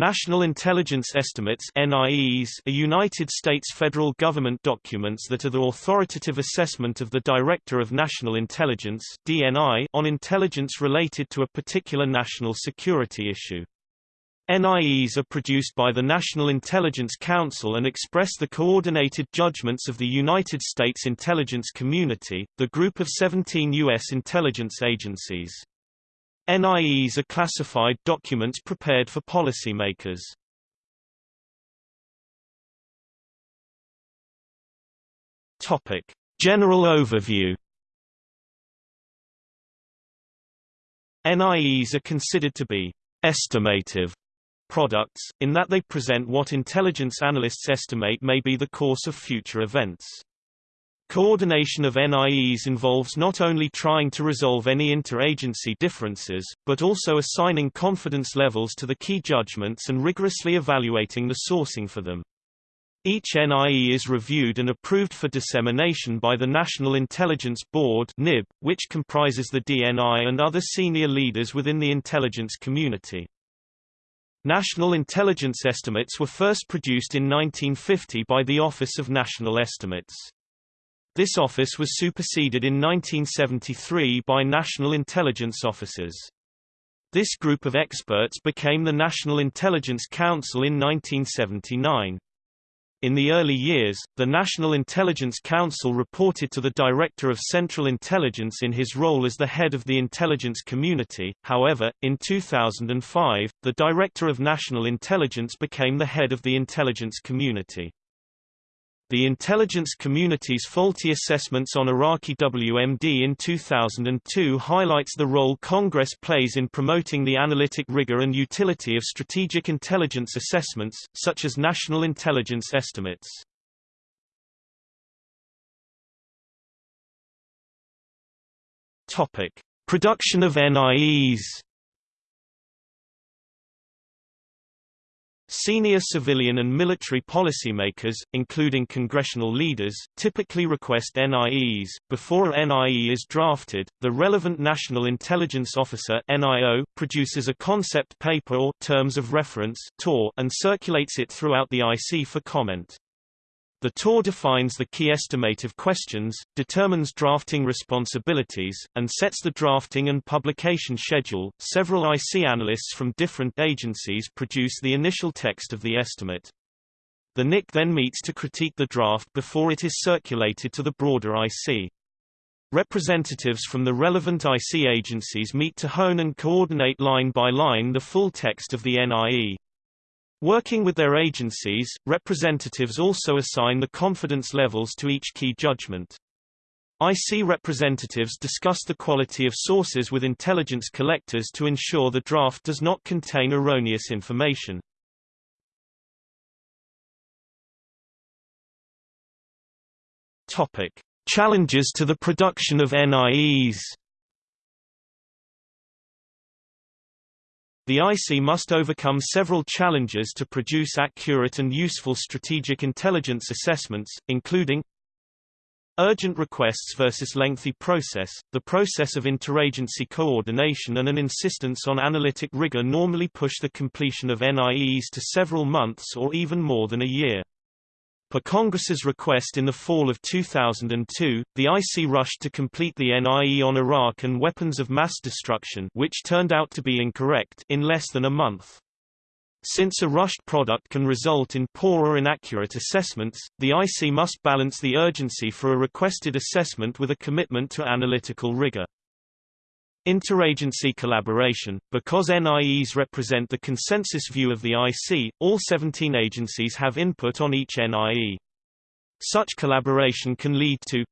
National Intelligence Estimates NIEs are United States federal government documents that are the authoritative assessment of the Director of National Intelligence DNI on intelligence related to a particular national security issue. NIEs are produced by the National Intelligence Council and express the coordinated judgments of the United States intelligence community, the group of 17 U.S. intelligence agencies. NIEs are classified documents prepared for policymakers. Topic: General overview. NIEs are considered to be estimative products, in that they present what intelligence analysts estimate may be the course of future events. Coordination of NIEs involves not only trying to resolve any interagency differences, but also assigning confidence levels to the key judgments and rigorously evaluating the sourcing for them. Each NIE is reviewed and approved for dissemination by the National Intelligence Board (NIB), which comprises the DNI and other senior leaders within the intelligence community. National intelligence estimates were first produced in 1950 by the Office of National Estimates. This office was superseded in 1973 by National Intelligence Officers. This group of experts became the National Intelligence Council in 1979. In the early years, the National Intelligence Council reported to the Director of Central Intelligence in his role as the head of the intelligence community. However, in 2005, the Director of National Intelligence became the head of the intelligence community. The intelligence community's faulty assessments on Iraqi WMD in 2002 highlights the role Congress plays in promoting the analytic rigor and utility of strategic intelligence assessments, such as national intelligence estimates. Topic: Production of NIEs Senior civilian and military policymakers, including congressional leaders, typically request NIEs. Before a NIE is drafted, the relevant National Intelligence Officer (NIO) produces a concept paper or terms of reference (TOR) and circulates it throughout the IC for comment. The TOR defines the key estimative questions, determines drafting responsibilities, and sets the drafting and publication schedule. Several IC analysts from different agencies produce the initial text of the estimate. The NIC then meets to critique the draft before it is circulated to the broader IC. Representatives from the relevant IC agencies meet to hone and coordinate line by line the full text of the NIE. Working with their agencies, representatives also assign the confidence levels to each key judgment. IC representatives discuss the quality of sources with intelligence collectors to ensure the draft does not contain erroneous information. Topic: Challenges to the production of NIEs. The IC must overcome several challenges to produce accurate and useful strategic intelligence assessments, including Urgent requests versus lengthy process, the process of interagency coordination and an insistence on analytic rigor normally push the completion of NIEs to several months or even more than a year. Per Congress's request in the fall of 2002, the IC rushed to complete the NIE on Iraq and weapons of mass destruction which turned out to be incorrect in less than a month. Since a rushed product can result in poor or inaccurate assessments, the IC must balance the urgency for a requested assessment with a commitment to analytical rigor. Interagency collaboration – Because NIEs represent the consensus view of the IC, all 17 agencies have input on each NIE. Such collaboration can lead to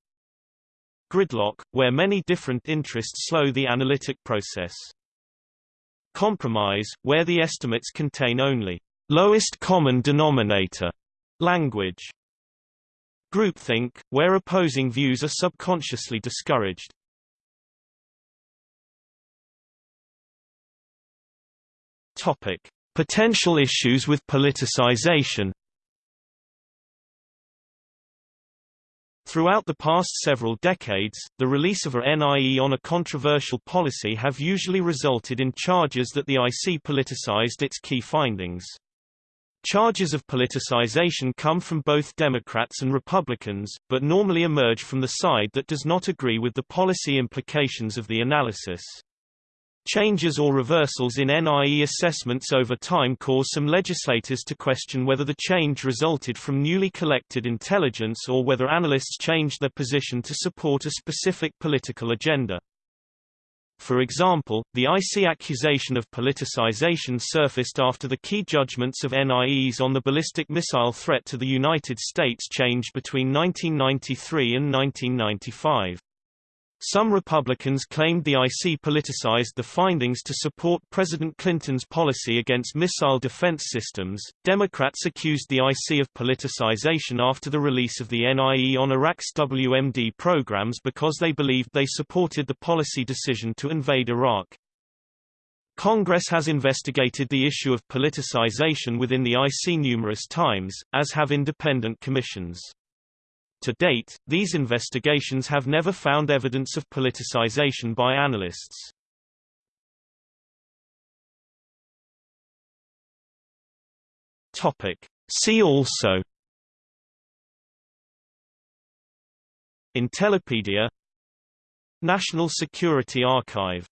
gridlock, where many different interests slow the analytic process. Compromise, where the estimates contain only lowest common denominator language. Groupthink, where opposing views are subconsciously discouraged. Topic: Potential issues with politicization. Throughout the past several decades, the release of a NIE on a controversial policy have usually resulted in charges that the IC politicized its key findings. Charges of politicization come from both Democrats and Republicans, but normally emerge from the side that does not agree with the policy implications of the analysis. Changes or reversals in NIE assessments over time cause some legislators to question whether the change resulted from newly collected intelligence or whether analysts changed their position to support a specific political agenda. For example, the IC accusation of politicization surfaced after the key judgments of NIEs on the ballistic missile threat to the United States changed between 1993 and 1995. Some Republicans claimed the IC politicized the findings to support President Clinton's policy against missile defense systems. Democrats accused the IC of politicization after the release of the NIE on Iraq's WMD programs because they believed they supported the policy decision to invade Iraq. Congress has investigated the issue of politicization within the IC numerous times, as have independent commissions. To date, these investigations have never found evidence of politicization by analysts. Topic. See also Intellipedia National Security Archive